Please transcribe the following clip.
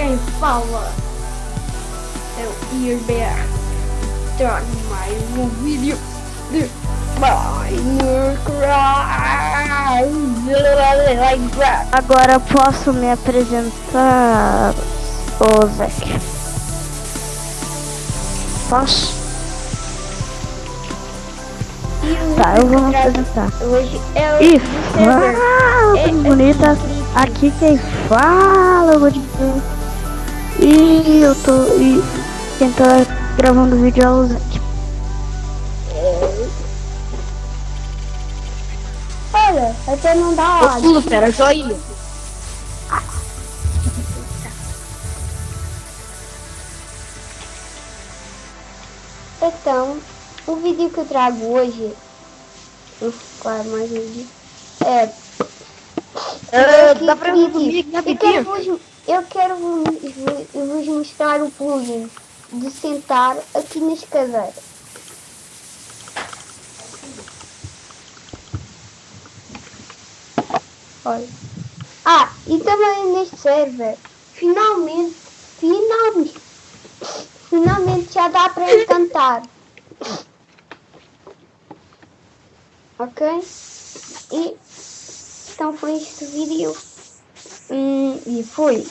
quem fala é o IRBR. Trago mais um vídeo de Minecraft. Agora posso me apresentar, Zac? Posso? Tá, eu vou me apresentar. Hoje é o server. fala, É, é bonita. incrível. Aqui quem fala, eu vou dizer. E eu tô. E tá gravando o vídeo é Zac. Olha, até não dá Eu ódio. pulo, pera, joinha. Então, o vídeo que eu trago hoje, vou focar mais um vídeo, é que dá pra eu quero, rapidinho? O plugin de sentar aqui nas cadeiras. Olha. Ah, e também neste server, finalmente, finalmente, finalmente já dá para encantar. Ok? E então foi este vídeo. Hum, e foi.